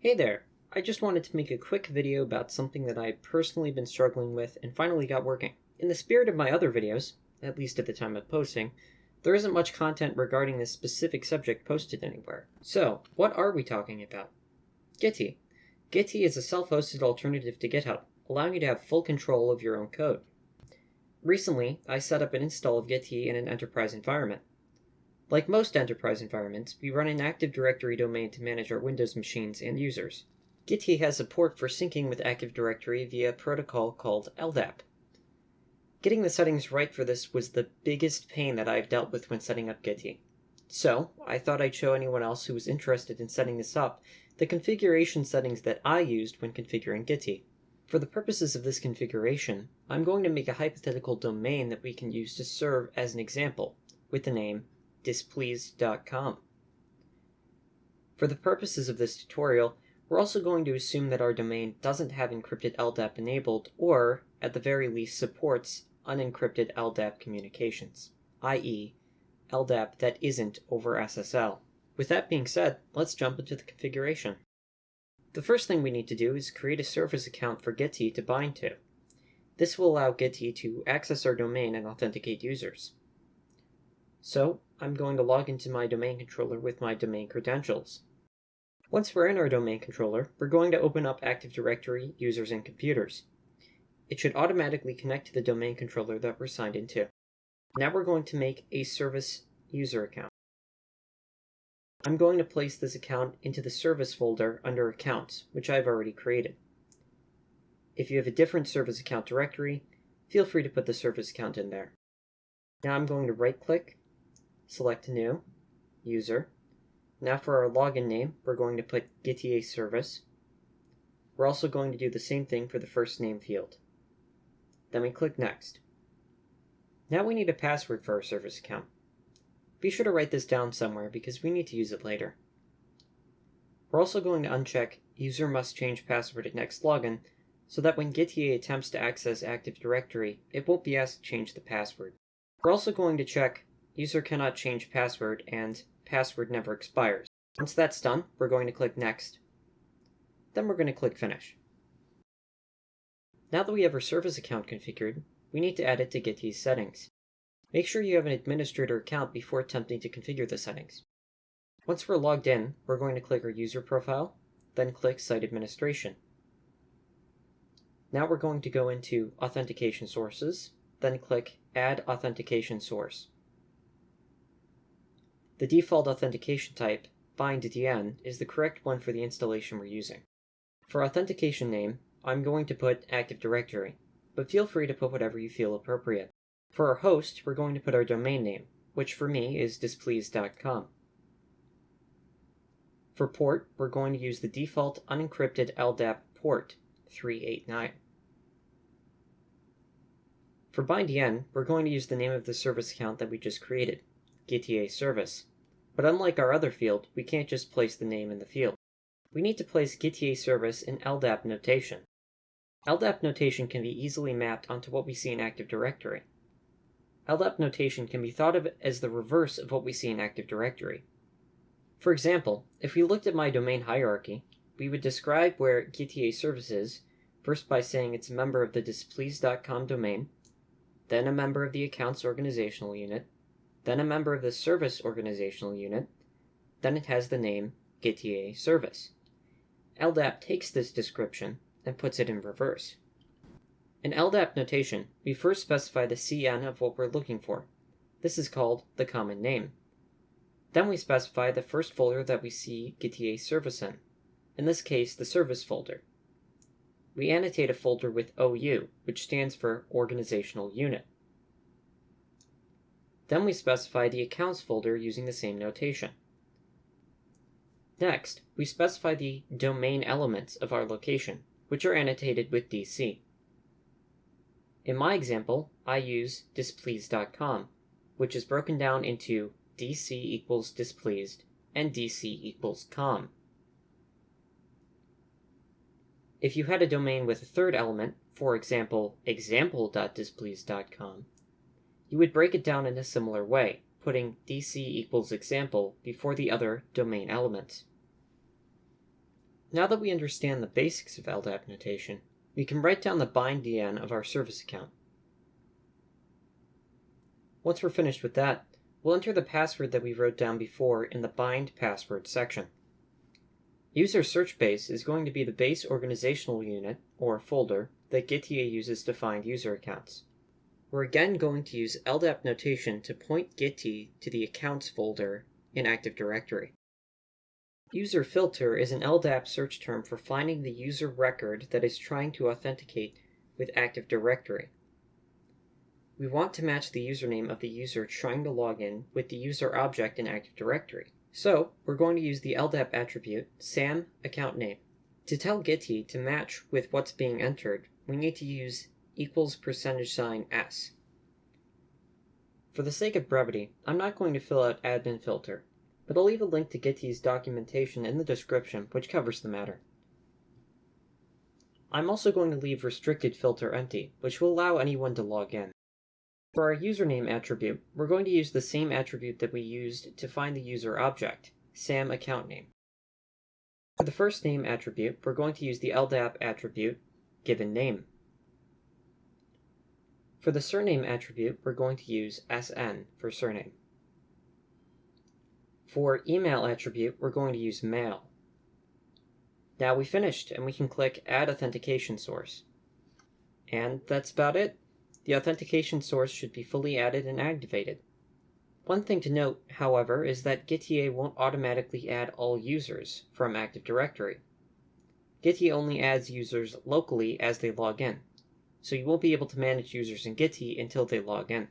Hey there! I just wanted to make a quick video about something that I've personally been struggling with and finally got working. In the spirit of my other videos, at least at the time of posting, there isn't much content regarding this specific subject posted anywhere. So, what are we talking about? Gitea. Gitea is a self-hosted alternative to GitHub, allowing you to have full control of your own code. Recently, I set up an install of Gitea in an enterprise environment. Like most enterprise environments, we run an Active Directory domain to manage our Windows machines and users. Gitea has support for syncing with Active Directory via a protocol called LDAP. Getting the settings right for this was the biggest pain that I've dealt with when setting up Gitea. So, I thought I'd show anyone else who was interested in setting this up the configuration settings that I used when configuring Gitea. For the purposes of this configuration, I'm going to make a hypothetical domain that we can use to serve as an example, with the name displeased.com. For the purposes of this tutorial, we're also going to assume that our domain doesn't have encrypted LDAP enabled or, at the very least, supports unencrypted LDAP communications, i.e. LDAP that isn't over SSL. With that being said, let's jump into the configuration. The first thing we need to do is create a service account for Gitea to bind to. This will allow Gitea to access our domain and authenticate users. So I'm going to log into my domain controller with my domain credentials. Once we're in our domain controller, we're going to open up Active Directory users and computers. It should automatically connect to the domain controller that we're signed into. Now we're going to make a service user account. I'm going to place this account into the service folder under accounts, which I've already created. If you have a different service account directory, feel free to put the service account in there. Now I'm going to right click select New, User. Now for our login name, we're going to put Gitea Service. We're also going to do the same thing for the first name field. Then we click Next. Now we need a password for our service account. Be sure to write this down somewhere because we need to use it later. We're also going to uncheck User must change password at next login so that when Gitea attempts to access Active Directory, it won't be asked to change the password. We're also going to check user cannot change password, and password never expires. Once that's done, we're going to click Next. Then we're going to click Finish. Now that we have our service account configured, we need to add it to Gitea's settings. Make sure you have an administrator account before attempting to configure the settings. Once we're logged in, we're going to click our user profile, then click Site Administration. Now we're going to go into Authentication Sources, then click Add Authentication Source. The default authentication type, binddn, is the correct one for the installation we're using. For authentication name, I'm going to put Active Directory, but feel free to put whatever you feel appropriate. For our host, we're going to put our domain name, which for me is displeased.com. For port, we're going to use the default unencrypted LDAP port, 389. For binddn, we're going to use the name of the service account that we just created, Gitea service. But unlike our other field, we can't just place the name in the field. We need to place Gitea service in LDAP notation. LDAP notation can be easily mapped onto what we see in Active Directory. LDAP notation can be thought of as the reverse of what we see in Active Directory. For example, if we looked at my domain hierarchy, we would describe where Gitea service is, first by saying it's a member of the displeased.com domain, then a member of the accounts organizational unit, then a member of the service organizational unit, then it has the name Gitea service. LDAP takes this description and puts it in reverse. In LDAP notation, we first specify the CN of what we're looking for. This is called the common name. Then we specify the first folder that we see Gitea service in, in this case the service folder. We annotate a folder with OU, which stands for Organizational Unit. Then we specify the accounts folder using the same notation. Next, we specify the domain elements of our location, which are annotated with DC. In my example, I use displeased.com, which is broken down into dc equals displeased and dc equals com. If you had a domain with a third element, for example, example.displeased.com, you would break it down in a similar way, putting dc equals example before the other domain elements. Now that we understand the basics of LDAP notation, we can write down the bind DN of our service account. Once we're finished with that, we'll enter the password that we wrote down before in the bind password section. User search base is going to be the base organizational unit, or folder, that Gitea uses to find user accounts. We're again going to use LDAP notation to point Gitea to the accounts folder in Active Directory. User filter is an LDAP search term for finding the user record that is trying to authenticate with Active Directory. We want to match the username of the user trying to log in with the user object in Active Directory. So we're going to use the LDAP attribute SAM account name. To tell Gitea to match with what's being entered, we need to use equals percentage sign s. For the sake of brevity, I'm not going to fill out admin filter, but I'll leave a link to Gitea's documentation in the description, which covers the matter. I'm also going to leave restricted filter empty, which will allow anyone to log in. For our username attribute, we're going to use the same attribute that we used to find the user object, SAM account name. For the first name attribute, we're going to use the LDAP attribute, given name. For the surname attribute, we're going to use SN for surname. For email attribute, we're going to use mail. Now we finished, and we can click Add Authentication Source. And that's about it. The authentication source should be fully added and activated. One thing to note, however, is that Gitea won't automatically add all users from Active Directory. Gitea only adds users locally as they log in, so you won't be able to manage users in Gitea until they log in.